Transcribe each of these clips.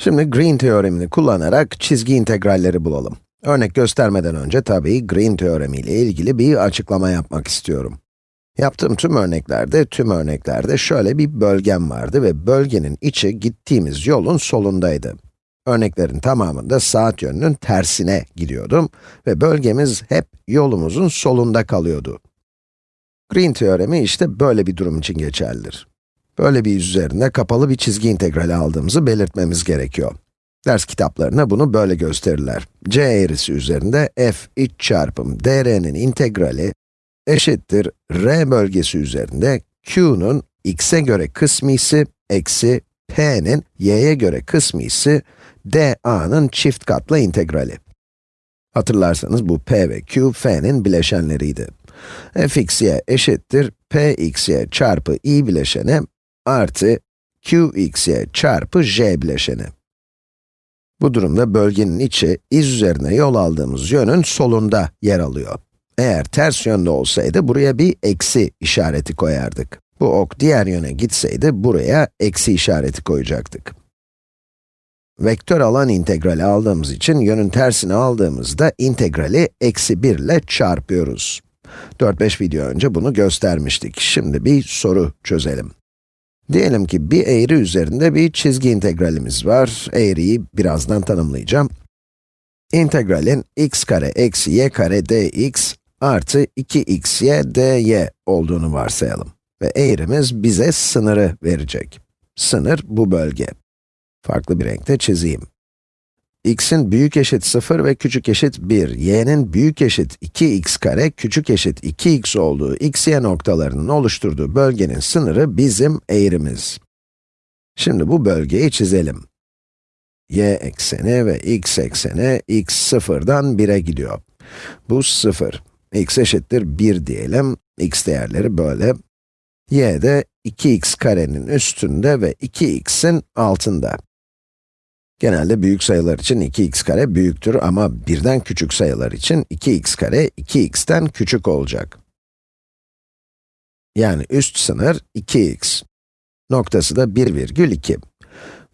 Şimdi Green teoremini kullanarak çizgi integralleri bulalım. Örnek göstermeden önce tabii Green teoremi ile ilgili bir açıklama yapmak istiyorum. Yaptığım tüm örneklerde, tüm örneklerde şöyle bir bölgem vardı ve bölgenin içi gittiğimiz yolun solundaydı. Örneklerin tamamında saat yönünün tersine gidiyordum ve bölgemiz hep yolumuzun solunda kalıyordu. Green teoremi işte böyle bir durum için geçerlidir. Böyle bir yüz üzerinde kapalı bir çizgi integrali aldığımızı belirtmemiz gerekiyor. Ders kitaplarına bunu böyle gösterirler. c eğrisi üzerinde f iç çarpım dr'nin integrali eşittir r bölgesi üzerinde q'nun x'e göre kısmisi eksi p'nin y'ye göre kısmisi da'nın çift katlı integrali. Hatırlarsanız bu p ve q, f'nin bileşenleriydi. fxy eşittir pxy çarpı i bileşeni artı qxy çarpı j bileşeni. Bu durumda bölgenin içi, iz üzerine yol aldığımız yönün solunda yer alıyor. Eğer ters yönde olsaydı buraya bir eksi işareti koyardık. Bu ok diğer yöne gitseydi buraya eksi işareti koyacaktık. Vektör alan integrali aldığımız için yönün tersini aldığımızda integrali eksi 1 ile çarpıyoruz. 4-5 video önce bunu göstermiştik. Şimdi bir soru çözelim. Diyelim ki bir eğri üzerinde bir çizgi integralimiz var. Eğriyi birazdan tanımlayacağım. İntegralin x kare eksi y kare dx artı 2xy dy olduğunu varsayalım. Ve eğrimiz bize sınırı verecek. Sınır bu bölge. Farklı bir renkte çizeyim x'in büyük eşit 0 ve küçük eşit 1, y'nin büyük eşit 2x kare, küçük eşit 2x olduğu x, y noktalarının oluşturduğu bölgenin sınırı bizim eğrimiz. Şimdi bu bölgeyi çizelim. y ekseni ve x ekseni x 0'dan 1'e gidiyor. Bu 0. x eşittir 1 diyelim. x değerleri böyle. y de 2x karenin üstünde ve 2x'in altında. Genelde büyük sayılar için 2x kare büyüktür ama birden küçük sayılar için 2x kare 2x'ten küçük olacak. Yani üst sınır 2x. Noktası da 1,2.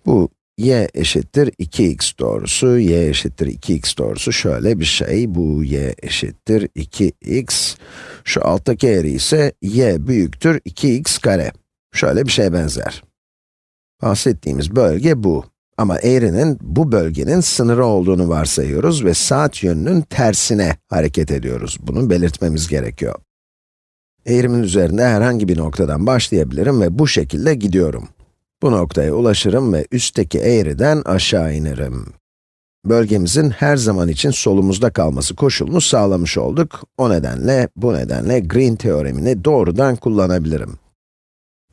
Bu y eşittir 2x doğrusu, y eşittir 2x doğrusu şöyle bir şey. Bu y eşittir 2x. Şu alttaki eğri ise y büyüktür 2x kare. Şöyle bir şey benzer. Bahsettiğimiz bölge bu. Ama eğrinin bu bölgenin sınırı olduğunu varsayıyoruz ve saat yönünün tersine hareket ediyoruz. Bunu belirtmemiz gerekiyor. Eğrimin üzerinde herhangi bir noktadan başlayabilirim ve bu şekilde gidiyorum. Bu noktaya ulaşırım ve üstteki eğriden aşağı inerim. Bölgemizin her zaman için solumuzda kalması koşulunu sağlamış olduk. O nedenle, bu nedenle Green teoremini doğrudan kullanabilirim.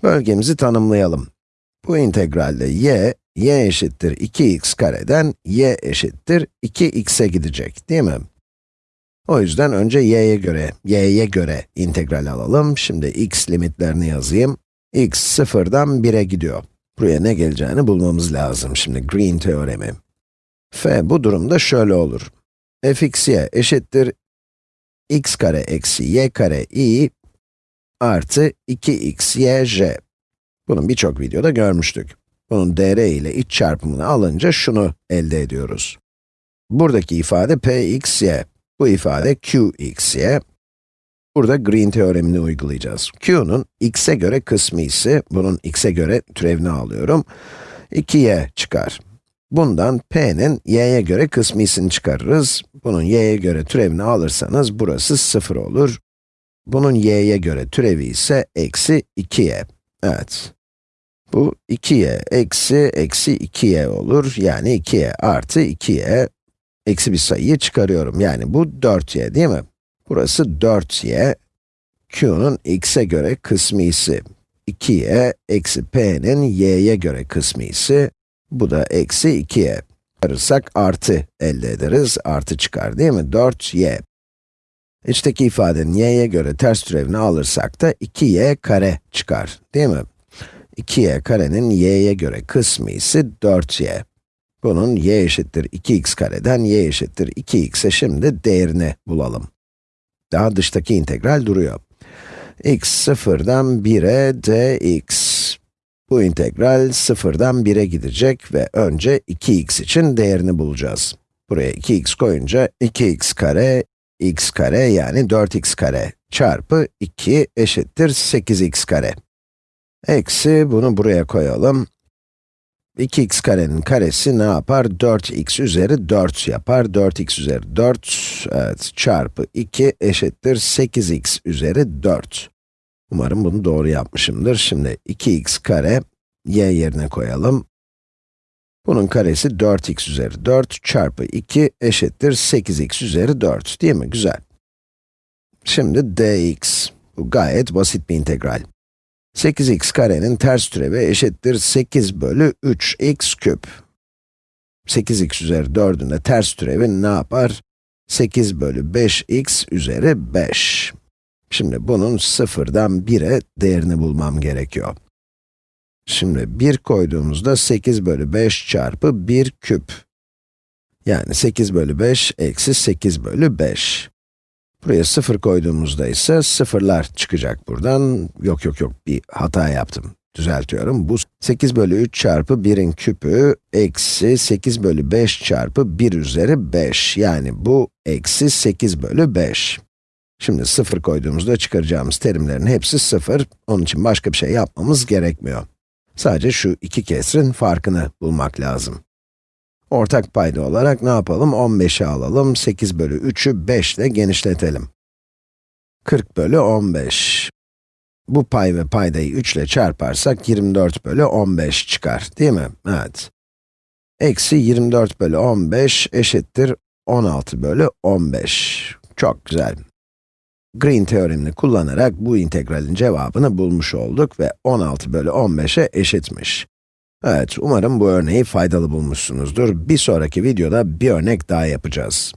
Bölgemizi tanımlayalım. Bu integralde y, y eşittir 2x kareden y eşittir 2x'e gidecek, değil mi? O yüzden önce y'ye göre, y'ye göre integral alalım. Şimdi x limitlerini yazayım. x sıfırdan 1'e gidiyor. Buraya ne geleceğini bulmamız lazım şimdi Green teoremi. f bu durumda şöyle olur. fxy eşittir x kare eksi y kare i artı 2xyj. Bunu birçok videoda görmüştük. Bunun dr ile iç çarpımını alınca şunu elde ediyoruz. Buradaki ifade pxy, bu ifade qxy. Burada Green teoremini uygulayacağız. q'nun x'e göre kısmı ise, bunun x'e göre türevini alıyorum, 2y çıkar. Bundan p'nin y'ye göre kısmısını çıkarırız. Bunun y'ye göre türevini alırsanız burası 0 olur. Bunun y'ye göre türevi ise eksi 2y. Evet. Bu 2y eksi eksi 2y olur. Yani 2y artı 2y. Eksi bir sayıyı çıkarıyorum. Yani bu 4y değil mi? Burası 4y. q'nun x'e göre kısmisi. 2y eksi p'nin y'ye göre kısmisi. Bu da eksi 2y. Çıkarırsak artı elde ederiz. Artı çıkar değil mi? 4y. İçteki ifadenin y'ye göre ters türevini alırsak da 2y kare çıkar, değil mi? 2y karenin y'ye göre kısmı ise 4y. Bunun y eşittir 2x kareden y eşittir 2x'e şimdi değerini bulalım. Daha dıştaki integral duruyor. x sıfırdan 1'e dx. Bu integral sıfırdan 1'e gidecek ve önce 2x için değerini bulacağız. Buraya 2x koyunca 2x kare, x kare yani 4x kare çarpı 2 eşittir 8x kare. Eksi bunu buraya koyalım. 2x karenin karesi ne yapar? 4x üzeri 4 yapar. 4x üzeri 4, evet, çarpı 2 eşittir 8x üzeri 4. Umarım bunu doğru yapmışımdır. Şimdi 2x kare, y yerine koyalım. Bunun karesi 4x üzeri 4 çarpı 2 eşittir 8x üzeri 4, değil mi? Güzel. Şimdi dx. Bu gayet basit bir integral. 8x karenin ters türevi eşittir 8 bölü 3x küp. 8x üzeri 4'ün de ters türevi ne yapar? 8 bölü 5x üzeri 5. Şimdi bunun sıfırdan 1'e değerini bulmam gerekiyor. Şimdi 1 koyduğumuzda 8 bölü 5 çarpı 1 küp. Yani 8 bölü 5 eksi 8 bölü 5. Buraya 0 koyduğumuzda ise sıfırlar çıkacak buradan. Yok yok yok, bir hata yaptım. Düzeltiyorum. Bu 8 bölü 3 çarpı 1'in küpü, eksi 8 bölü 5 çarpı 1 üzeri 5. Yani bu eksi 8 bölü 5. Şimdi 0 koyduğumuzda çıkaracağımız terimlerin hepsi 0. Onun için başka bir şey yapmamız gerekmiyor. Sadece şu iki kesrin farkını bulmak lazım. Ortak payda olarak ne yapalım? 15'i alalım, 8 bölü 3'ü 5 ile genişletelim. 40 bölü 15. Bu pay ve paydayı 3 ile çarparsak 24 bölü 15 çıkar, değil mi? Evet. Eksi 24 bölü 15 eşittir 16 bölü 15. Çok güzel. Green teoremini kullanarak bu integralin cevabını bulmuş olduk ve 16 bölü 15'e eşitmiş. Evet, umarım bu örneği faydalı bulmuşsunuzdur. Bir sonraki videoda bir örnek daha yapacağız.